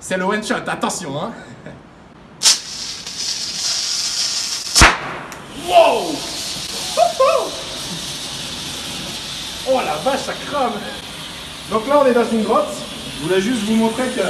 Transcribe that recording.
C'est le one shot, attention hein. Wow. Oh la vache, ça crame. Donc là, on est dans une grotte. Je voulais juste vous montrer que